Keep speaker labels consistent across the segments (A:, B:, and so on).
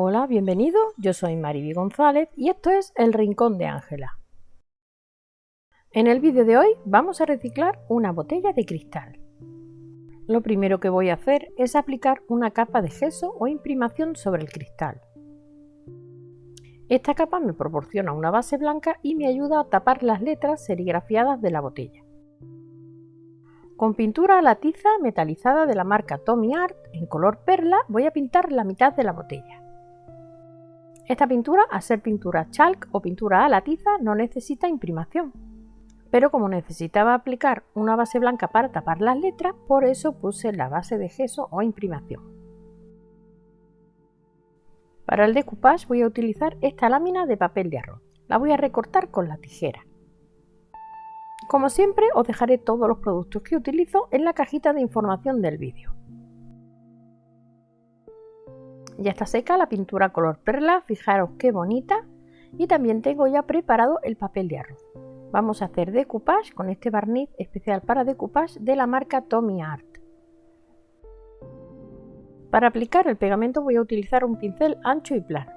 A: Hola, bienvenido, yo soy Mariby González y esto es El Rincón de Ángela. En el vídeo de hoy vamos a reciclar una botella de cristal. Lo primero que voy a hacer es aplicar una capa de gesso o imprimación sobre el cristal. Esta capa me proporciona una base blanca y me ayuda a tapar las letras serigrafiadas de la botella. Con pintura a la tiza metalizada de la marca Tommy Art en color perla voy a pintar la mitad de la botella. Esta pintura, al ser pintura chalk o pintura a la tiza, no necesita imprimación. Pero como necesitaba aplicar una base blanca para tapar las letras, por eso puse la base de gesso o imprimación. Para el decoupage voy a utilizar esta lámina de papel de arroz. La voy a recortar con la tijera. Como siempre os dejaré todos los productos que utilizo en la cajita de información del vídeo. Ya está seca la pintura color perla, fijaros qué bonita. Y también tengo ya preparado el papel de arroz. Vamos a hacer decoupage con este barniz especial para decoupage de la marca Tommy Art. Para aplicar el pegamento voy a utilizar un pincel ancho y plano.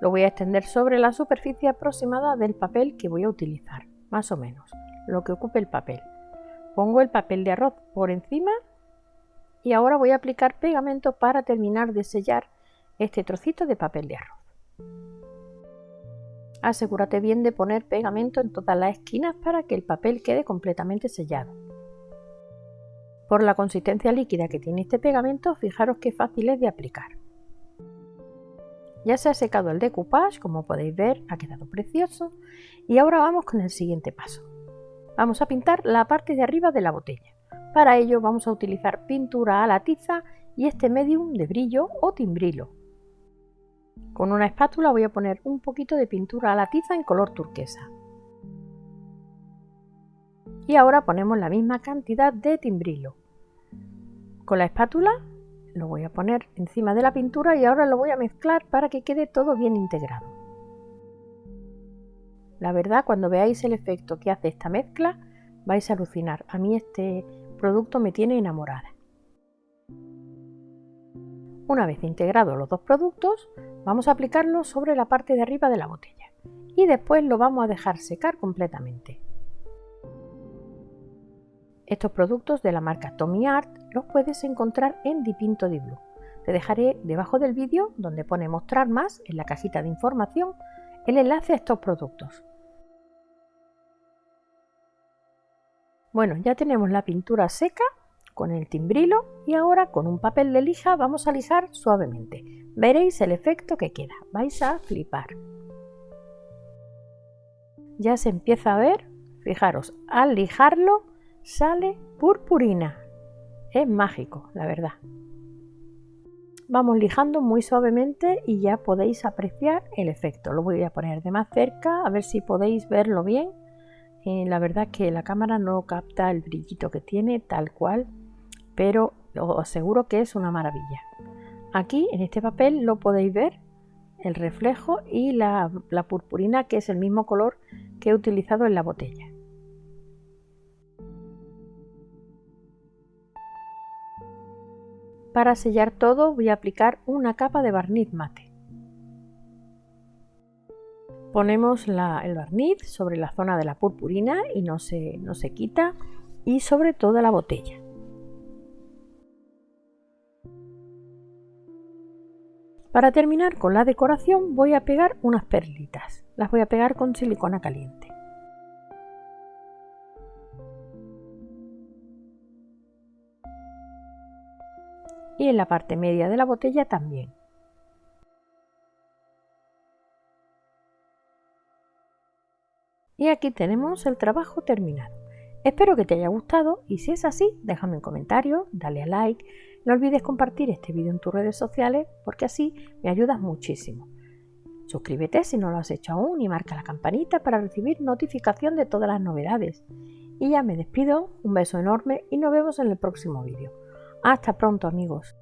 A: Lo voy a extender sobre la superficie aproximada del papel que voy a utilizar, más o menos lo que ocupe el papel. Pongo el papel de arroz por encima y ahora voy a aplicar pegamento para terminar de sellar este trocito de papel de arroz. Asegúrate bien de poner pegamento en todas las esquinas para que el papel quede completamente sellado. Por la consistencia líquida que tiene este pegamento, fijaros qué fácil es de aplicar. Ya se ha secado el decoupage, como podéis ver, ha quedado precioso. Y ahora vamos con el siguiente paso. Vamos a pintar la parte de arriba de la botella. Para ello vamos a utilizar pintura a la tiza y este medium de brillo o timbrilo. Con una espátula voy a poner un poquito de pintura a la tiza en color turquesa. Y ahora ponemos la misma cantidad de timbrilo. Con la espátula lo voy a poner encima de la pintura y ahora lo voy a mezclar para que quede todo bien integrado. La verdad, cuando veáis el efecto que hace esta mezcla, vais a alucinar. A mí este producto me tiene enamorada. Una vez integrados los dos productos, vamos a aplicarlo sobre la parte de arriba de la botella y después lo vamos a dejar secar completamente. Estos productos de la marca Tommy Art los puedes encontrar en Dipinto Di Blue. Te dejaré debajo del vídeo donde pone mostrar más en la cajita de información el enlace a estos productos. Bueno, ya tenemos la pintura seca con el timbrilo y ahora con un papel de lija vamos a lijar suavemente. Veréis el efecto que queda, vais a flipar. Ya se empieza a ver, fijaros, al lijarlo sale purpurina. Es mágico, la verdad vamos lijando muy suavemente y ya podéis apreciar el efecto. Lo voy a poner de más cerca a ver si podéis verlo bien. Eh, la verdad que la cámara no capta el brillito que tiene tal cual, pero os aseguro que es una maravilla. Aquí en este papel lo podéis ver el reflejo y la purpurina que es el mismo color que he utilizado en la botella. Para sellar todo voy a aplicar una capa de barniz mate. Ponemos el barniz sobre la zona de la purpurina y no se, no se quita y sobre toda la botella. Para terminar con la decoración voy a pegar unas perlitas. Las voy a pegar con silicona caliente. y en la parte media de la botella también. Y aquí tenemos el trabajo terminado. Espero que te haya gustado y si es así, déjame un comentario, dale a like, no olvides compartir este vídeo en tus redes sociales porque así me ayudas muchísimo. Suscríbete si no lo has hecho aún y marca la campanita para recibir notificación de todas las novedades. Y ya me despido, un beso enorme y nos vemos en el próximo vídeo. Hasta pronto amigos.